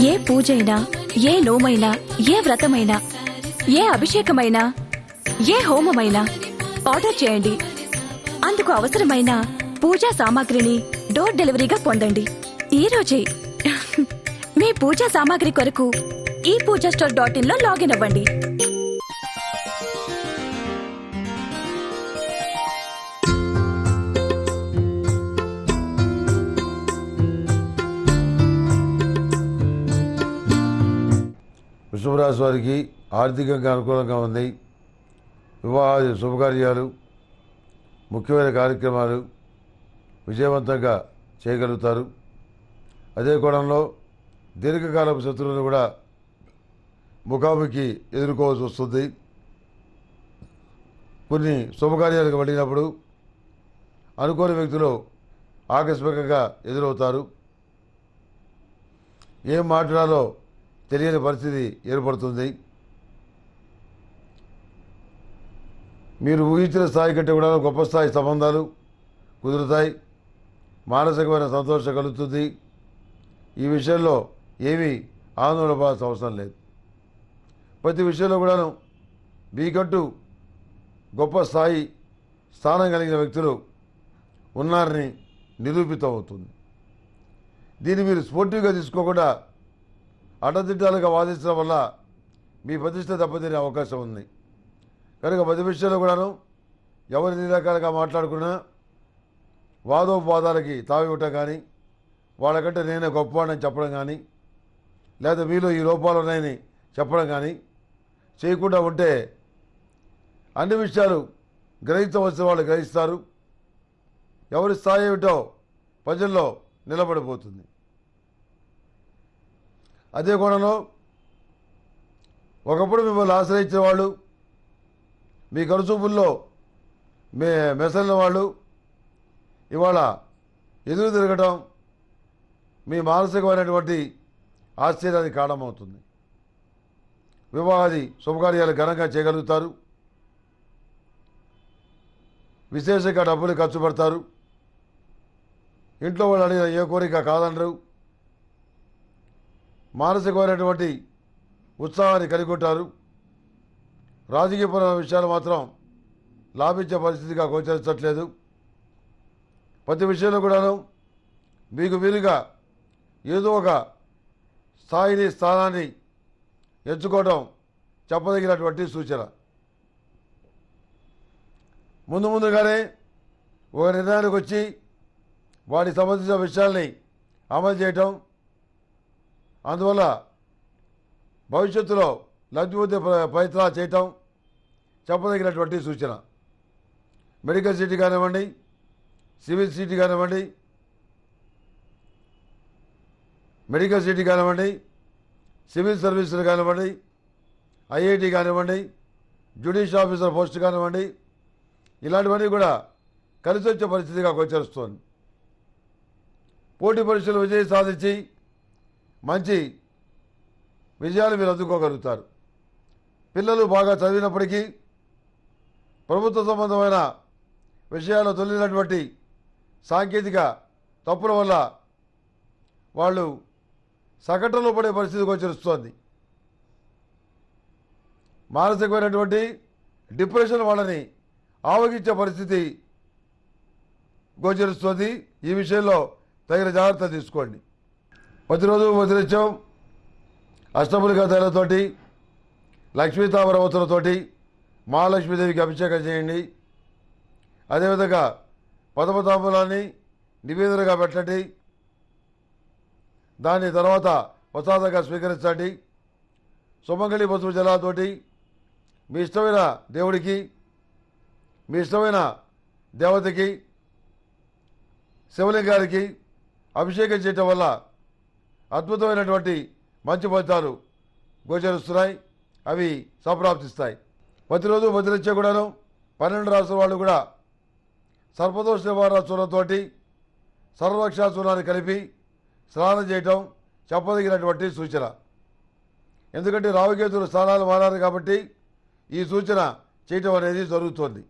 ఏ పూజైనా ఏ నోమైనా ఏ వ్రతమైనా ఏ అభిషేకమైనా ఏ హోమమైనా ఆర్డర్ చేయండి. అందుకు అవసరమైన పూజా సామాగ్రిని డోర్ డెలివరీగా పొందండి. ఈ రోజే మీ పూజా సామాగ్రి కొరకు ఈ పూజా స్టోర్ డాట్ ఇన్లో లాగిన్ అవ్వండి. వృషభరాశి వారికి ఆర్థికంగా అనుకూలంగా ఉంది. వివాహాది శుభకార్యాలు ముఖ్యమైన కార్యక్రమాలు విజయవంతంగా చేయగలుగుతారు. అదే కోణంలో దీర్ఘకాలపు శత్రువులను కూడా ముఖాముఖి ఎదుర్కోవాల్సి వస్తుంది. కొన్ని శుభకార్యాలకు వెళ్ళినప్పుడు అనుకోని వ్యక్తులు ఆకస్మికంగా ఎదురవుతారు. ఏం మాట్లాడాలో తెలియని పరిస్థితి ఏర్పడుతుంది. మీరు ఊహించిన స్థాయి కంటే కూడా గొప్ప స్థాయి సంబంధాలు కుదురుతాయి. మానసికమైన సంతోషం కలుగుతుంది. ఈ విషయంలో ఏమీ ఆందోళన పడాల్సిన అవసరం లేదు. ప్రతి విషయంలో కూడాను మీకంటూ గొప్ప స్థాయి స్థానం కలిగిన వ్యక్తులు ఉన్నారని నిరూపితం అవుతుంది దీన్ని మీరు స్పోర్టివ్గా తీసుకోకుండా అడ్డదిడ్డాలుగా వాదించడం వల్ల మీ ప్రతిష్ట దెబ్బతినే అవకాశం ఉంది. కనుక ప్రతి విషయంలో కూడాను ఎవరిని రకాలుగా మాట్లాడుకున్నా వాదోపవాదాలకి తావివ్వటం కానీ వాళ్ళకంటే నేనే గొప్పవాడని చెప్పడం కానీ లేదా మీలో ఈ లోపాలు ఉన్నాయని చెప్పడం కానీ చేయకుండా ఉంటే అన్ని విషయాలు గ్రహించవలసిన వాళ్ళు గ్రహిస్తారు. ఎవరి స్థాయి ఏమిటో ప్రజల్లో నిలబడిపోతుంది. అదే కోణంలో ఒకప్పుడు మిమ్మల్ని ఆశ్రయించిన వాళ్ళు మీ కరుచూపుల్లో మే మెసలిన వాళ్ళు ఇవాళ ఎదురు తిరగటం మీ మానసికమైనటువంటి ఆశ్చర్యానికి కారణమవుతుంది. వివాహాది శుభకార్యాలు ఘనంగా చేయగలుగుతారు. విశేషంగా డబ్బులు ఖర్చు పెడతారు. ఇంట్లో వాళ్ళు అడిగిన ఏ కోరిక కాదనరు మానసికమైనటువంటి ఉత్సాహాన్ని కలిగొట్టారు రాజకీయపరమైన విషయాలు మాత్రం లాభించే పరిస్థితిగా గోచరించట్లేదు. ప్రతి విషయంలో కూడాను మీకు వీలుగా ఏదో ఒక స్థాయిని స్థానాన్ని ఎంచుకోవడం చెప్పదగినటువంటి సూచన. ముందు ముందుగానే ఒక నిర్ణయానికి వచ్చి వాటికి సంబంధించిన విషయాల్ని అమలు చేయటం అందువల్ల భవిష్యత్తులో లబ్ధి ప్రయత్నాలు చేయటం చెప్పదగినటువంటి సూచన. మెడికల్ సిటీ కానివ్వండి సివిల్ సిటీ కానివ్వండి మెడికల్ సిటీ కానివ్వండి సివిల్ సర్వీసులు కానివ్వండి ఐఐటి కానివ్వండి జ్యుడిషియల్ ఆఫీసర్ పోస్ట్ కానివ్వండి ఇలాంటివన్నీ కూడా కలిసి వచ్చే పరిస్థితిగా గోచరిస్తోంది. పోటీ పరీక్షలు విజయం సాధించి మంచి విజయాలు మీరు అందుకోగలుగుతారు. పిల్లలు బాగా చదివినప్పటికీ ప్రభుత్వ సంబంధమైన విషయాల్లో తొలినటువంటి సాంకేతిక తప్పుల వల్ల వాళ్ళు సగటులో పడే పరిస్థితి గోచరిస్తోంది మానసికమైనటువంటి డిప్రెషన్ వాళ్ళని ఆవగించే పరిస్థితి గోచరిస్తుంది. ఈ విషయంలో తగిన జాగ్రత్త తీసుకోండి. ప్రతిరోజు ప్రతినిత్యం అష్టములిక తైలతోటి లక్ష్మీ తామరవతులతోటి మహాలక్ష్మీదేవికి అభిషేకం చేయండి. అదేవిధంగా పదమతాంబులాన్ని నివేదనగా పెట్టండి. దాని తర్వాత ప్రసాదంగా స్వీకరించండి. సుమంగళి పసుపు జలాతోటి మీ ఇష్టమైన దేవుడికి మీ ఇష్టమైన దేవతకి శివలింగానికి అభిషేకం చేయటం వల్ల అద్భుతమైనటువంటి మంచి ఫలితాలు గోచరిస్తున్నాయి. అవి సంప్రాప్తిస్తాయి ప్రతిరోజు వదిలిచ్చే కూడాను పన్నెండు రాష్ట్రాల వాళ్ళు కూడా సర్పదోష నివారణ చూడంతోటి సర్వరక్షా చూర్ణాన్ని కలిపి స్నానం చేయటం చెప్పదగినటువంటి సూచన. ఎందుకంటే రావుకేతులు స్థానాలు మారారు కాబట్టి ఈ సూచన చేయటం అనేది జరుగుతోంది.